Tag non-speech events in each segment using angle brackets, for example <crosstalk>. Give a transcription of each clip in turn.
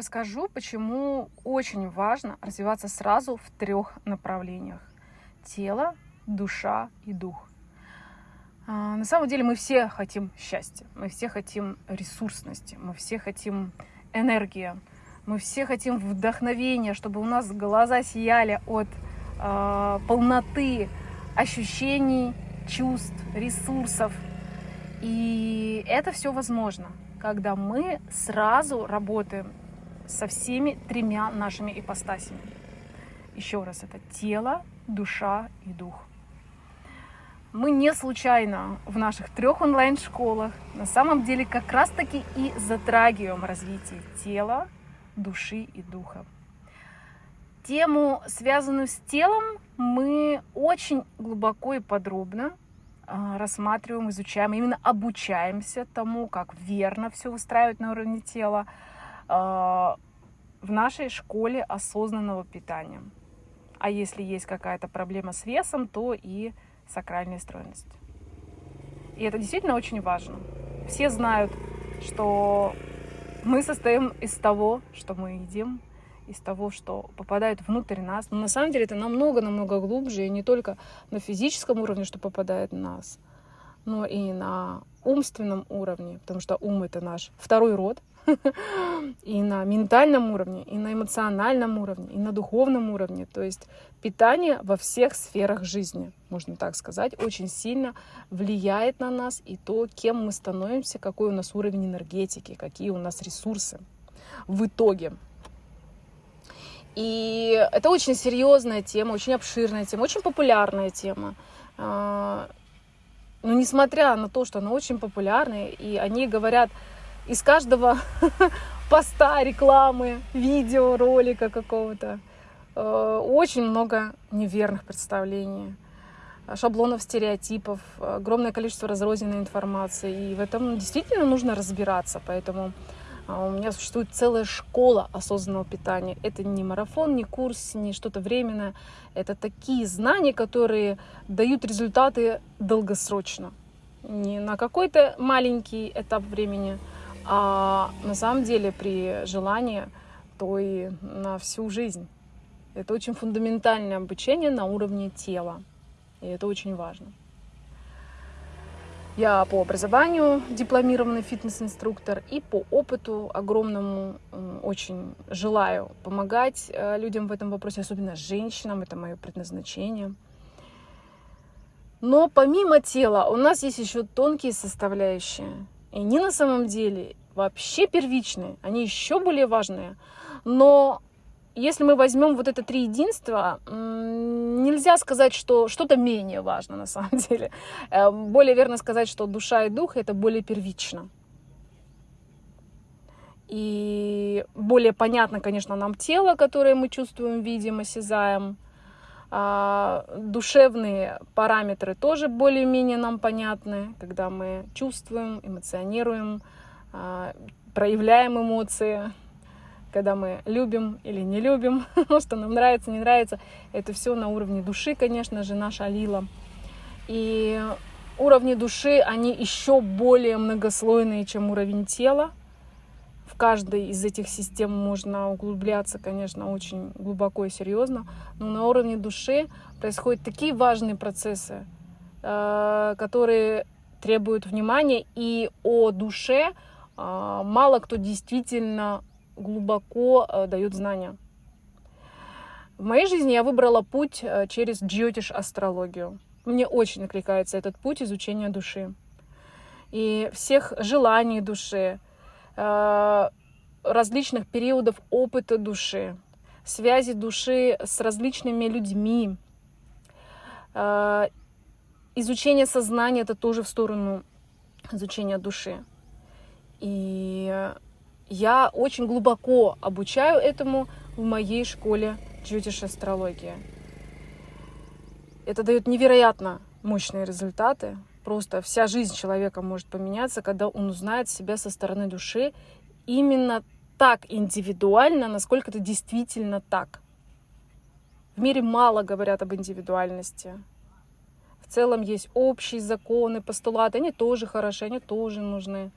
Расскажу, почему очень важно развиваться сразу в трех направлениях. Тело, душа и дух. А, на самом деле мы все хотим счастья, мы все хотим ресурсности, мы все хотим энергии, мы все хотим вдохновения, чтобы у нас глаза сияли от э, полноты ощущений, чувств, ресурсов. И это все возможно, когда мы сразу работаем со всеми тремя нашими ипостасями. Еще раз, это тело, душа и дух. Мы не случайно в наших трех онлайн-школах на самом деле как раз-таки и затрагиваем развитие тела, души и духа. Тему, связанную с телом, мы очень глубоко и подробно а, рассматриваем, изучаем, именно обучаемся тому, как верно все устраивать на уровне тела а, в нашей школе осознанного питания. А если есть какая-то проблема с весом, то и сакральная стройность. И это действительно очень важно. Все знают, что мы состоим из того, что мы едим, из того, что попадает внутрь нас. Но на самом деле это намного-намного глубже, и не только на физическом уровне, что попадает в нас, но и на умственном уровне, потому что ум — это наш второй род, <laughs> и на ментальном уровне, и на эмоциональном уровне, и на духовном уровне. То есть питание во всех сферах жизни, можно так сказать, очень сильно влияет на нас и то, кем мы становимся, какой у нас уровень энергетики, какие у нас ресурсы в итоге. И это очень серьезная тема, очень обширная тема, очень популярная тема. Но несмотря на то, что она очень популярная, и они говорят из каждого <laughs> поста, рекламы, видео, ролика какого-то э, очень много неверных представлений, шаблонов, стереотипов, огромное количество разрозненной информации. И в этом действительно нужно разбираться. Поэтому э, у меня существует целая школа осознанного питания. Это не марафон, не курс, не что-то временное. Это такие знания, которые дают результаты долгосрочно. Не на какой-то маленький этап времени, а на самом деле при желании, то и на всю жизнь. Это очень фундаментальное обучение на уровне тела. И это очень важно. Я по образованию дипломированный фитнес-инструктор и по опыту огромному очень желаю помогать э, людям в этом вопросе, особенно женщинам, это мое предназначение. Но помимо тела у нас есть еще тонкие составляющие. И они на самом деле вообще первичные, они еще более важные. Но если мы возьмем вот это три единства, нельзя сказать, что что-то менее важно на самом <laughs> деле. Э, более верно сказать, что душа и дух это более первично. И более понятно, конечно, нам тело, которое мы чувствуем, видим, осязаем. А, душевные параметры тоже более-менее нам понятны, когда мы чувствуем, эмоционируем, а, проявляем эмоции, когда мы любим или не любим, <laughs> что нам нравится, не нравится. Это все на уровне души, конечно же, наша лила. И уровни души, они еще более многослойные, чем уровень тела. В каждой из этих систем можно углубляться, конечно, очень глубоко и серьезно. Но на уровне души происходят такие важные процессы, э, которые требуют внимания. И о душе а, мало кто действительно глубоко э, дает знания. В моей жизни я выбрала путь э, через джиотиш астрологию. Мне очень накликается этот путь изучения души. И всех желаний души, э, различных периодов опыта души, связи души с различными людьми. Изучение сознания — это тоже в сторону изучения души. И я очень глубоко обучаю этому в моей школе джутиш астрологии. Это дает невероятно мощные результаты. Просто вся жизнь человека может поменяться, когда он узнает себя со стороны души именно так индивидуально, насколько это действительно так. В мире мало говорят об индивидуальности. В целом есть общие законы, постулаты, они тоже хороши, они тоже нужны.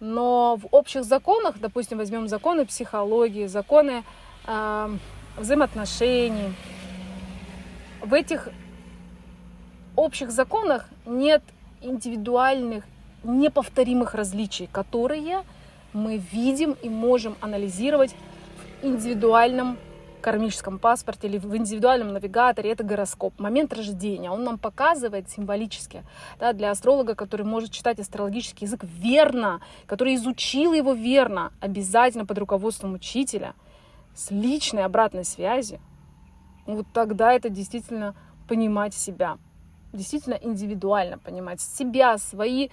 Но в общих законах, допустим, возьмем законы психологии, законы э, взаимоотношений, в этих общих законах нет индивидуальных, неповторимых различий, которые мы видим и можем анализировать в индивидуальном кармическом паспорте или в индивидуальном навигаторе, это гороскоп, момент рождения. Он нам показывает символически, да, для астролога, который может читать астрологический язык верно, который изучил его верно, обязательно под руководством учителя, с личной обратной связью, вот тогда это действительно понимать себя действительно индивидуально понимать себя, свои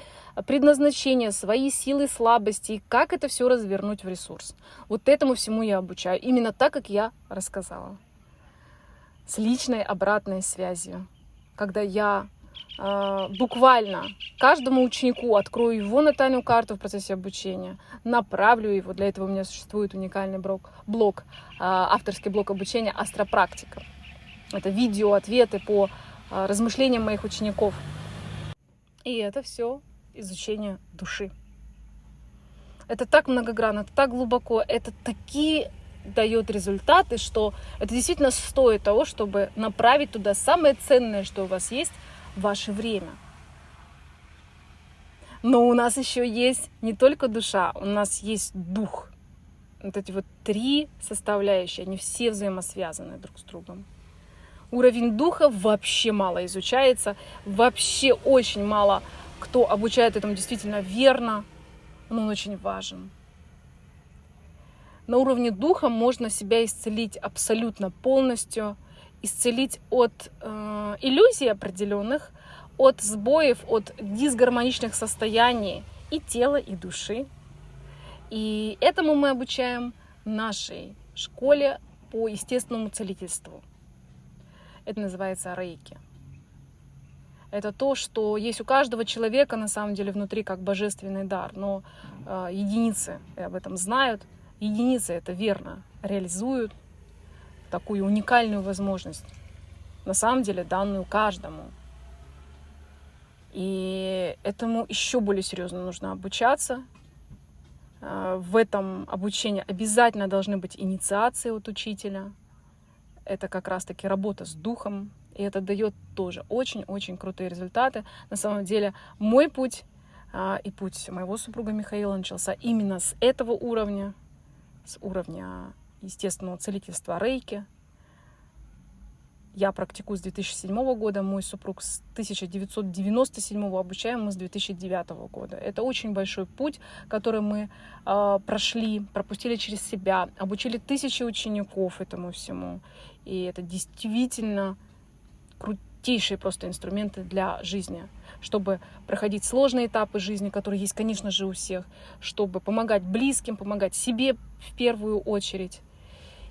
предназначения, свои силы, слабости, и как это все развернуть в ресурс. Вот этому всему я обучаю, именно так, как я рассказала. С личной обратной связью, когда я э, буквально каждому ученику открою его натальную карту в процессе обучения, направлю его, для этого у меня существует уникальный блок, блок э, авторский блок обучения «Астропрактика». Это видео, ответы по размышлениям моих учеников. И это все изучение души. Это так многогранно, это так глубоко, это такие дает результаты, что это действительно стоит того, чтобы направить туда самое ценное, что у вас есть, ваше время. Но у нас еще есть не только душа, у нас есть дух. Вот эти вот три составляющие, они все взаимосвязаны друг с другом. Уровень духа вообще мало изучается, вообще очень мало кто обучает этому действительно верно, но он очень важен. На уровне духа можно себя исцелить абсолютно полностью, исцелить от э, иллюзий определенных, от сбоев, от дисгармоничных состояний и тела, и души. И этому мы обучаем нашей школе по естественному целительству. Это называется рейки. Это то, что есть у каждого человека на самом деле внутри как божественный дар, но э, единицы об этом знают, единицы это верно реализуют такую уникальную возможность, на самом деле данную каждому. И этому еще более серьезно нужно обучаться. Э, в этом обучении обязательно должны быть инициации от учителя, это как раз-таки работа с духом, и это дает тоже очень-очень крутые результаты. На самом деле мой путь а, и путь моего супруга Михаила начался именно с этого уровня, с уровня естественного целительства рейки, я практикую с 2007 года, мой супруг с 1997 обучаем мы с 2009 года. Это очень большой путь, который мы э, прошли, пропустили через себя, обучили тысячи учеников этому всему. И это действительно крутейшие просто инструменты для жизни, чтобы проходить сложные этапы жизни, которые есть, конечно же, у всех, чтобы помогать близким, помогать себе в первую очередь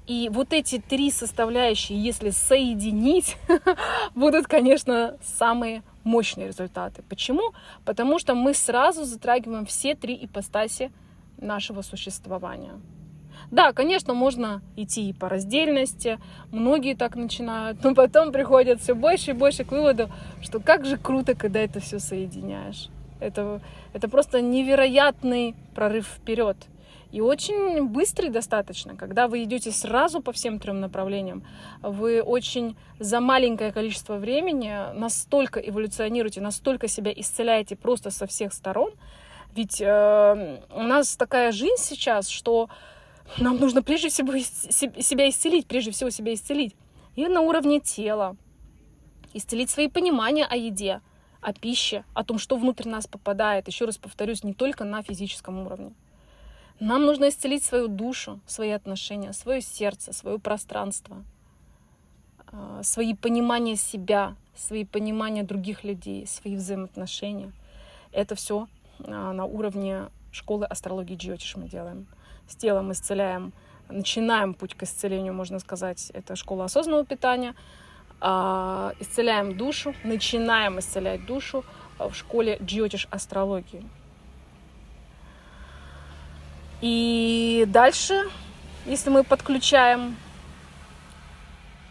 и вот эти три составляющие, если соединить, <laughs> будут, конечно, самые мощные результаты. Почему? Потому что мы сразу затрагиваем все три ипостаси нашего существования. Да, конечно, можно идти и по раздельности, многие так начинают, но потом приходят все больше и больше к выводу, что как же круто, когда это все соединяешь. Это, это просто невероятный прорыв вперед. И очень быстрый достаточно, когда вы идете сразу по всем трем направлениям, вы очень за маленькое количество времени настолько эволюционируете, настолько себя исцеляете просто со всех сторон. Ведь э, у нас такая жизнь сейчас, что нам нужно прежде всего себя исцелить, прежде всего себя исцелить. И на уровне тела. Исцелить свои понимания о еде, о пище, о том, что внутрь нас попадает. Еще раз повторюсь, не только на физическом уровне. Нам нужно исцелить свою душу, свои отношения, свое сердце, свое пространство, а, свои понимания себя, свои понимания других людей, свои взаимоотношения. Это все а, на уровне школы астрологии Джиотиш мы делаем. С телом исцеляем, начинаем путь к исцелению, можно сказать. Это школа осознанного питания. А, исцеляем душу, начинаем исцелять душу в школе Джиотиш астрологии. И дальше, если мы подключаем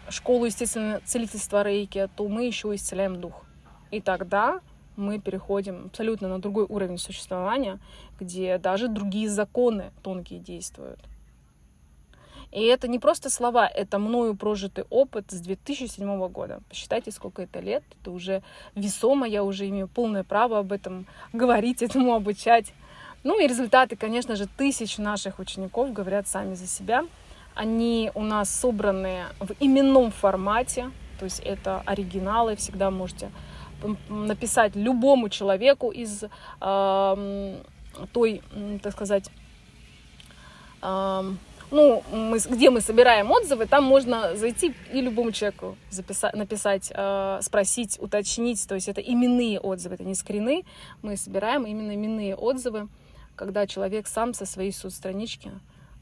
школу, естественно, целительства рейки, то мы еще исцеляем дух. И тогда мы переходим абсолютно на другой уровень существования, где даже другие законы тонкие действуют. И это не просто слова, это мною прожитый опыт с 2007 года. Посчитайте, сколько это лет. Это уже весомо, я уже имею полное право об этом говорить, этому обучать. Ну и результаты, конечно же, тысяч наших учеников говорят сами за себя. Они у нас собраны в именном формате, то есть это оригиналы, всегда можете написать любому человеку из э, той, так сказать, э, ну, мы, где мы собираем отзывы, там можно зайти и любому человеку записать, написать, э, спросить, уточнить. То есть это именные отзывы, это не скрины. Мы собираем именно именные отзывы, когда человек сам со своей соцстранички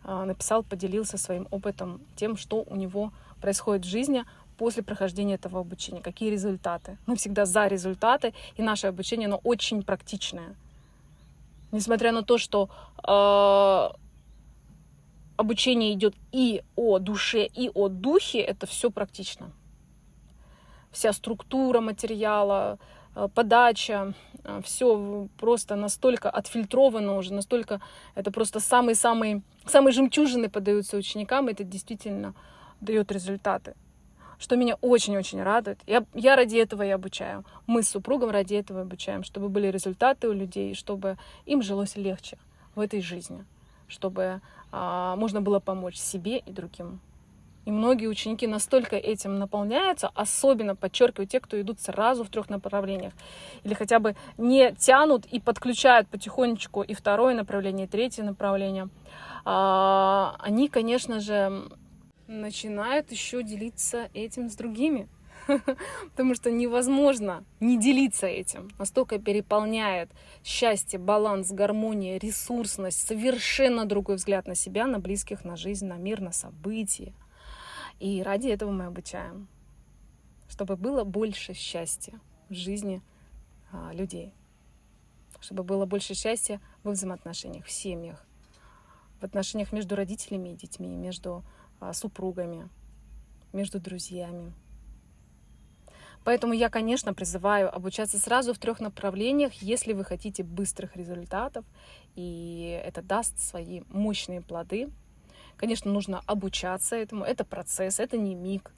э, написал, поделился своим опытом, тем, что у него происходит в жизни после прохождения этого обучения, какие результаты. Мы всегда за результаты, и наше обучение, оно очень практичное. Несмотря на то, что э, обучение идет и о душе, и о духе, это все практично. Вся структура материала, подача, э, все просто настолько отфильтровано уже, настолько это просто самые-самые самые жемчужины подаются ученикам, это действительно дает результаты. Что меня очень-очень радует. Я, я ради этого и обучаю. Мы с супругом ради этого обучаем, чтобы были результаты у людей, чтобы им жилось легче в этой жизни, чтобы а, можно было помочь себе и другим. И многие ученики настолько этим наполняются, особенно, подчеркиваю, те, кто идут сразу в трех направлениях. Или хотя бы не тянут и подключают потихонечку и второе направление, и третье направление. А, они, конечно же, начинают еще делиться этим с другими. <laughs> потому что невозможно не делиться этим. Настолько переполняет счастье, баланс, гармония, ресурсность, совершенно другой взгляд на себя, на близких, на жизнь, на мир, на события. И ради этого мы обучаем, чтобы было больше счастья в жизни а, людей, чтобы было больше счастья во взаимоотношениях, в семьях, в отношениях между родителями и детьми, между а, супругами, между друзьями. Поэтому я, конечно, призываю обучаться сразу в трех направлениях, если вы хотите быстрых результатов, и это даст свои мощные плоды. Конечно, нужно обучаться этому, это процесс, это не миг.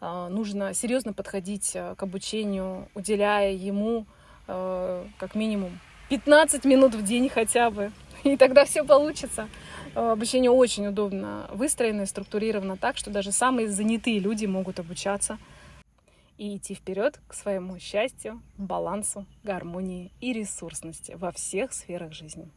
А, нужно серьезно подходить э, к обучению, уделяя ему э, как минимум 15 минут в день хотя бы, и тогда все получится. Э, обучение очень удобно выстроено и структурировано так, что даже самые занятые люди могут обучаться – и идти вперед к своему счастью, балансу, гармонии и ресурсности во всех сферах жизни.